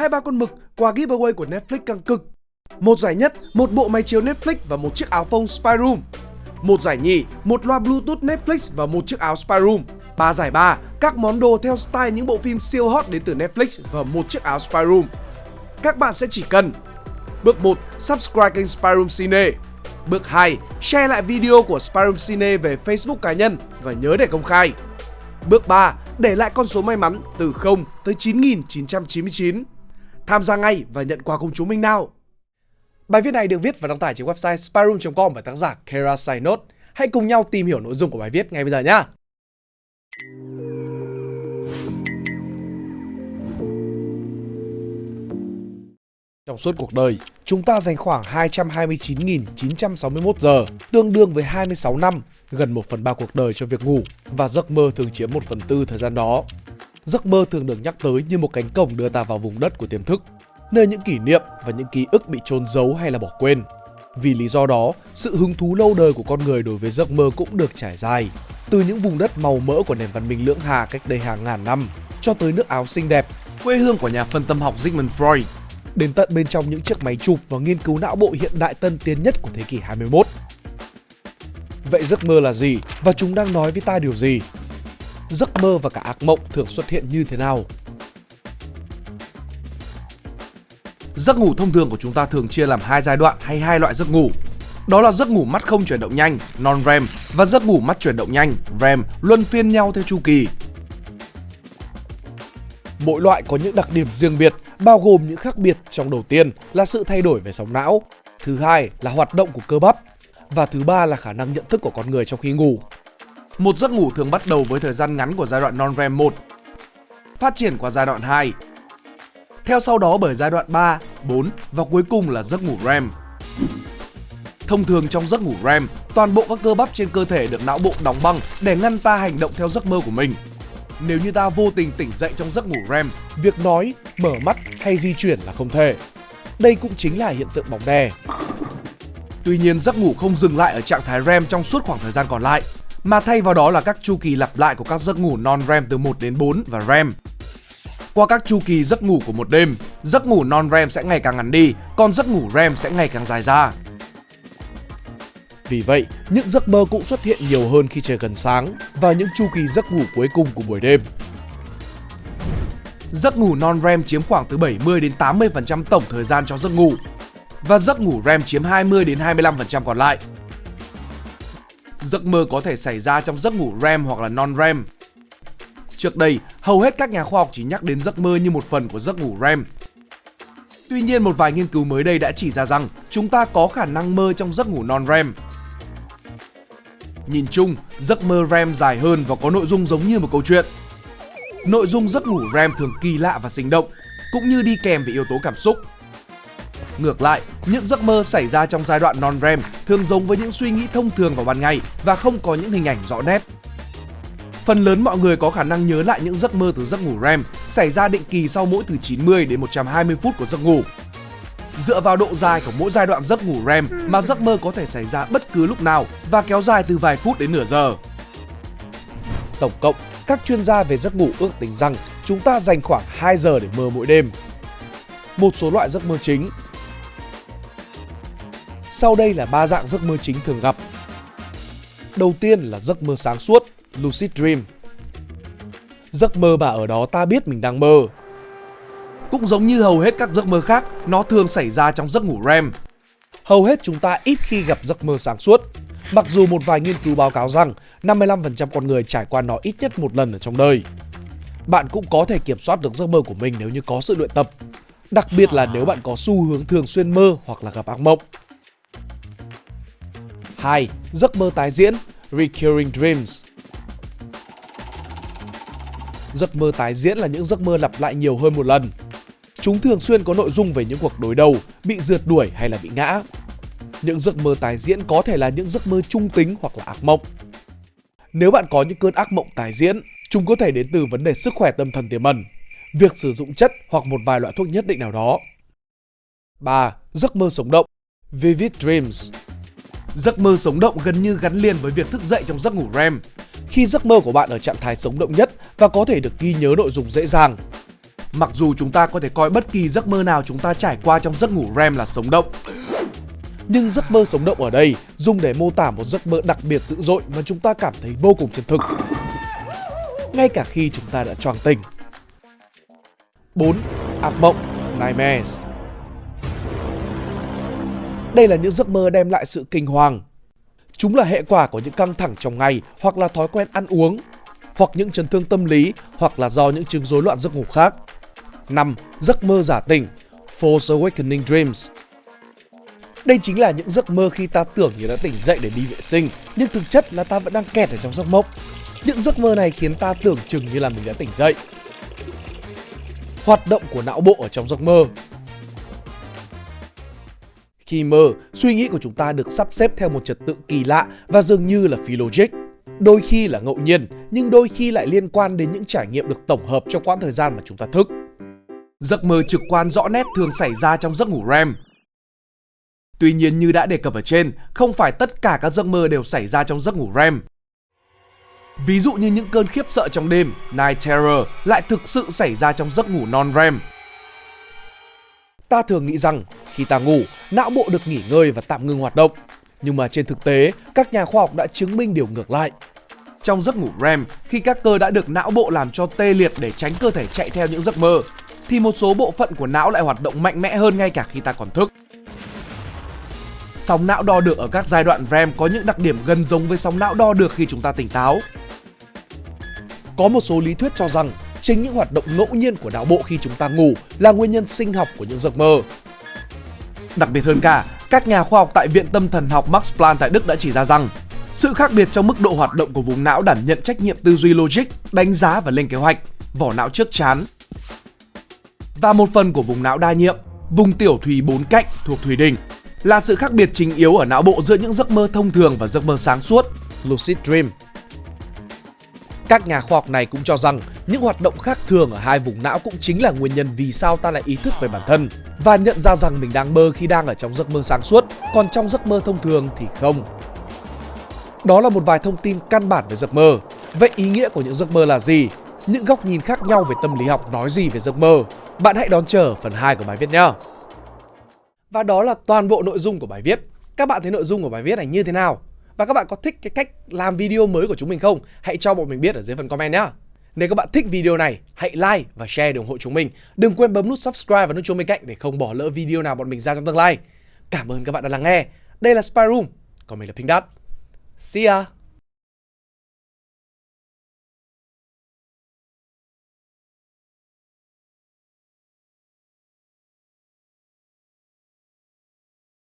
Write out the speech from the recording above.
hai ba con mực, quà giveaway của Netflix căng cực. Một giải nhất, một bộ máy chiếu Netflix và một chiếc áo phông Spyroom. Một giải nhì, một loa Bluetooth Netflix và một chiếc áo Spyroom. Ba giải ba, các món đồ theo style những bộ phim siêu hot đến từ Netflix và một chiếc áo Spyroom. Các bạn sẽ chỉ cần Bước 1. Subscribe kênh Spyroom Cine Bước 2. Share lại video của Spyroom Cine về Facebook cá nhân và nhớ để công khai Bước 3. Để lại con số may mắn từ 0 tới 9999 Tham gia ngay và nhận quà cùng chúng mình nào Bài viết này được viết và đăng tải trên website spyroom.com bởi tác giả Kara Sainot. Hãy cùng nhau tìm hiểu nội dung của bài viết ngay bây giờ nhé. Trong suốt cuộc đời, chúng ta dành khoảng 229.961 giờ, tương đương với 26 năm, gần 1 phần 3 cuộc đời cho việc ngủ và giấc mơ thường chiếm 1 phần tư thời gian đó. Giấc mơ thường được nhắc tới như một cánh cổng đưa ta vào vùng đất của tiềm thức, nơi những kỷ niệm và những ký ức bị trôn giấu hay là bỏ quên. Vì lý do đó, sự hứng thú lâu đời của con người đối với giấc mơ cũng được trải dài, từ những vùng đất màu mỡ của nền văn minh lưỡng hà cách đây hàng ngàn năm cho tới nước Áo xinh đẹp, quê hương của nhà phân tâm học Sigmund Freud đến tận bên trong những chiếc máy chụp và nghiên cứu não bộ hiện đại tân tiến nhất của thế kỷ 21. Vậy giấc mơ là gì và chúng đang nói với ta điều gì? Giấc mơ và cả ác mộng thường xuất hiện như thế nào? Giấc ngủ thông thường của chúng ta thường chia làm hai giai đoạn hay hai loại giấc ngủ. Đó là giấc ngủ mắt không chuyển động nhanh, non-REM và giấc ngủ mắt chuyển động nhanh, REM, luân phiên nhau theo chu kỳ. Mỗi loại có những đặc điểm riêng biệt bao gồm những khác biệt trong đầu tiên là sự thay đổi về sóng não, thứ hai là hoạt động của cơ bắp và thứ ba là khả năng nhận thức của con người trong khi ngủ. Một giấc ngủ thường bắt đầu với thời gian ngắn của giai đoạn non-REM 1, phát triển qua giai đoạn 2, theo sau đó bởi giai đoạn 3, 4 và cuối cùng là giấc ngủ REM. Thông thường trong giấc ngủ REM, toàn bộ các cơ bắp trên cơ thể được não bộ đóng băng để ngăn ta hành động theo giấc mơ của mình nếu như ta vô tình tỉnh dậy trong giấc ngủ REM, việc nói, mở mắt hay di chuyển là không thể. Đây cũng chính là hiện tượng bóng đè. Tuy nhiên, giấc ngủ không dừng lại ở trạng thái REM trong suốt khoảng thời gian còn lại, mà thay vào đó là các chu kỳ lặp lại của các giấc ngủ non-REM từ 1 đến 4 và REM. Qua các chu kỳ giấc ngủ của một đêm, giấc ngủ non-REM sẽ ngày càng ngắn đi, còn giấc ngủ REM sẽ ngày càng dài ra. Vì vậy, những giấc mơ cũng xuất hiện nhiều hơn khi trời gần sáng và những chu kỳ giấc ngủ cuối cùng của buổi đêm. Giấc ngủ non-REM chiếm khoảng từ 70 đến 80% tổng thời gian cho giấc ngủ và giấc ngủ REM chiếm 20 đến 25% còn lại. Giấc mơ có thể xảy ra trong giấc ngủ REM hoặc là non-REM. Trước đây, hầu hết các nhà khoa học chỉ nhắc đến giấc mơ như một phần của giấc ngủ REM. Tuy nhiên, một vài nghiên cứu mới đây đã chỉ ra rằng chúng ta có khả năng mơ trong giấc ngủ non-REM Nhìn chung, giấc mơ REM dài hơn và có nội dung giống như một câu chuyện. Nội dung giấc ngủ REM thường kỳ lạ và sinh động, cũng như đi kèm với yếu tố cảm xúc. Ngược lại, những giấc mơ xảy ra trong giai đoạn non-REM thường giống với những suy nghĩ thông thường vào ban ngày và không có những hình ảnh rõ nét. Phần lớn mọi người có khả năng nhớ lại những giấc mơ từ giấc ngủ REM xảy ra định kỳ sau mỗi từ 90 đến 120 phút của giấc ngủ. Dựa vào độ dài của mỗi giai đoạn giấc ngủ REM mà giấc mơ có thể xảy ra bất cứ lúc nào và kéo dài từ vài phút đến nửa giờ. Tổng cộng, các chuyên gia về giấc ngủ ước tính rằng chúng ta dành khoảng 2 giờ để mơ mỗi đêm. Một số loại giấc mơ chính Sau đây là ba dạng giấc mơ chính thường gặp. Đầu tiên là giấc mơ sáng suốt, lucid dream. Giấc mơ mà ở đó ta biết mình đang mơ, cũng giống như hầu hết các giấc mơ khác, nó thường xảy ra trong giấc ngủ REM. Hầu hết chúng ta ít khi gặp giấc mơ sáng suốt. Mặc dù một vài nghiên cứu báo cáo rằng 55% con người trải qua nó ít nhất một lần ở trong đời. Bạn cũng có thể kiểm soát được giấc mơ của mình nếu như có sự luyện tập. Đặc biệt là nếu bạn có xu hướng thường xuyên mơ hoặc là gặp ác mộng. 2. Giấc mơ tái diễn Recurring Dreams Giấc mơ tái diễn là những giấc mơ lặp lại nhiều hơn một lần. Chúng thường xuyên có nội dung về những cuộc đối đầu, bị rượt đuổi hay là bị ngã. Những giấc mơ tái diễn có thể là những giấc mơ trung tính hoặc là ác mộng. Nếu bạn có những cơn ác mộng tái diễn, chúng có thể đến từ vấn đề sức khỏe tâm thần tiềm ẩn, việc sử dụng chất hoặc một vài loại thuốc nhất định nào đó. 3. Giấc mơ sống động Vivid Dreams Giấc mơ sống động gần như gắn liền với việc thức dậy trong giấc ngủ REM. Khi giấc mơ của bạn ở trạng thái sống động nhất và có thể được ghi nhớ nội dung dễ dàng, Mặc dù chúng ta có thể coi bất kỳ giấc mơ nào chúng ta trải qua trong giấc ngủ REM là sống động, nhưng giấc mơ sống động ở đây dùng để mô tả một giấc mơ đặc biệt dữ dội mà chúng ta cảm thấy vô cùng chân thực. Ngay cả khi chúng ta đã choàng tỉnh. 4. Ác mộng Nightmares Đây là những giấc mơ đem lại sự kinh hoàng. Chúng là hệ quả của những căng thẳng trong ngày hoặc là thói quen ăn uống, hoặc những chấn thương tâm lý hoặc là do những chứng rối loạn giấc ngủ khác. 5. Giấc mơ giả tỉnh False Awakening Dreams đây chính là những giấc mơ khi ta tưởng như đã tỉnh dậy để đi vệ sinh, nhưng thực chất là ta vẫn đang kẹt ở trong giấc mộng. Những giấc mơ này khiến ta tưởng chừng như là mình đã tỉnh dậy. Hoạt động của não bộ ở trong giấc mơ Khi mơ, suy nghĩ của chúng ta được sắp xếp theo một trật tự kỳ lạ và dường như là phi logic. Đôi khi là ngẫu nhiên, nhưng đôi khi lại liên quan đến những trải nghiệm được tổng hợp trong quãng thời gian mà chúng ta thức. Giấc mơ trực quan rõ nét thường xảy ra trong giấc ngủ REM, Tuy nhiên như đã đề cập ở trên, không phải tất cả các giấc mơ đều xảy ra trong giấc ngủ REM. Ví dụ như những cơn khiếp sợ trong đêm, Night Terror, lại thực sự xảy ra trong giấc ngủ non-REM. Ta thường nghĩ rằng khi ta ngủ, não bộ được nghỉ ngơi và tạm ngưng hoạt động. Nhưng mà trên thực tế, các nhà khoa học đã chứng minh điều ngược lại. Trong giấc ngủ REM, khi các cơ đã được não bộ làm cho tê liệt để tránh cơ thể chạy theo những giấc mơ, thì một số bộ phận của não lại hoạt động mạnh mẽ hơn ngay cả khi ta còn thức. Sóng não đo được ở các giai đoạn REM có những đặc điểm gần giống với sóng não đo được khi chúng ta tỉnh táo. Có một số lý thuyết cho rằng chính những hoạt động ngẫu nhiên của não bộ khi chúng ta ngủ là nguyên nhân sinh học của những giấc mơ. Đặc biệt hơn cả, các nhà khoa học tại Viện Tâm thần học Max Planck tại Đức đã chỉ ra rằng sự khác biệt trong mức độ hoạt động của vùng não đảm nhận trách nhiệm tư duy logic, đánh giá và lên kế hoạch, vỏ não trước chán và một phần của vùng não đa nhiệm, vùng tiểu thùy bốn cạnh thuộc thùy đỉnh là sự khác biệt chính yếu ở não bộ giữa những giấc mơ thông thường và giấc mơ sáng suốt, lucid dream. Các nhà khoa học này cũng cho rằng những hoạt động khác thường ở hai vùng não cũng chính là nguyên nhân vì sao ta lại ý thức về bản thân và nhận ra rằng mình đang mơ khi đang ở trong giấc mơ sáng suốt, còn trong giấc mơ thông thường thì không. Đó là một vài thông tin căn bản về giấc mơ. Vậy ý nghĩa của những giấc mơ là gì? Những góc nhìn khác nhau về tâm lý học nói gì về giấc mơ? Bạn hãy đón chờ phần 2 của bài viết nhé! Và đó là toàn bộ nội dung của bài viết. Các bạn thấy nội dung của bài viết này như thế nào? Và các bạn có thích cái cách làm video mới của chúng mình không? Hãy cho bọn mình biết ở dưới phần comment nhé. Nếu các bạn thích video này, hãy like và share để ủng hộ chúng mình. Đừng quên bấm nút subscribe và nút chuông bên cạnh để không bỏ lỡ video nào bọn mình ra trong tương lai. Cảm ơn các bạn đã lắng nghe. Đây là Spy Room, còn mình là Pink Dot. See ya!